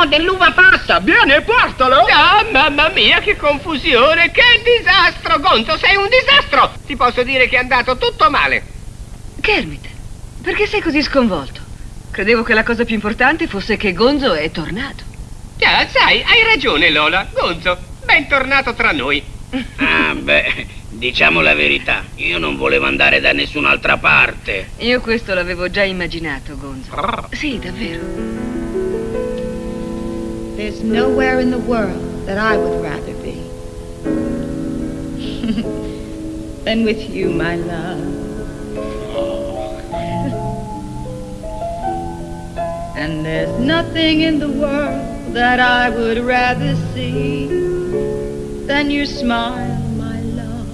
No, dell'uva passa. Vieni e portalo. Ah, mamma mia, che confusione, che disastro, Gonzo, sei un disastro. Ti posso dire che è andato tutto male. Kermit, perché sei così sconvolto? Credevo che la cosa più importante fosse che Gonzo è tornato. Ah, sai, hai ragione, Lola. Gonzo, bentornato tra noi. Ah, beh, diciamo la verità. Io non volevo andare da nessun'altra parte. Io questo l'avevo già immaginato, Gonzo. Sì, davvero. There's nowhere in the world that I would rather be than with you, my love. And there's nothing in the world that I would rather see than your smile, my love.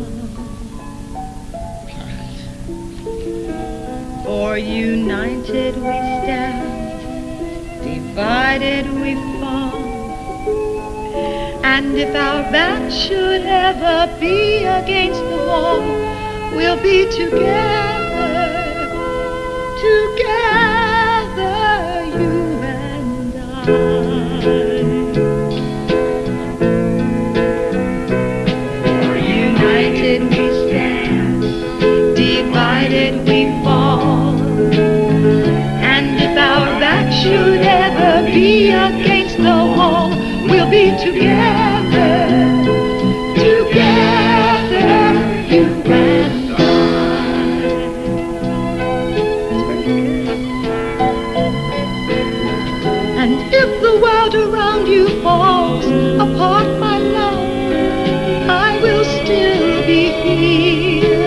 For united we stand, divided we fall. And if our backs should ever be against the wall, we'll be together, together, you and I. United we stand, divided we fall. And if our backs should ever be against the wall, we'll be together, around you falls apart, my love, I will still be here.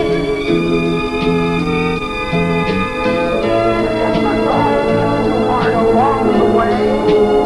Along the way.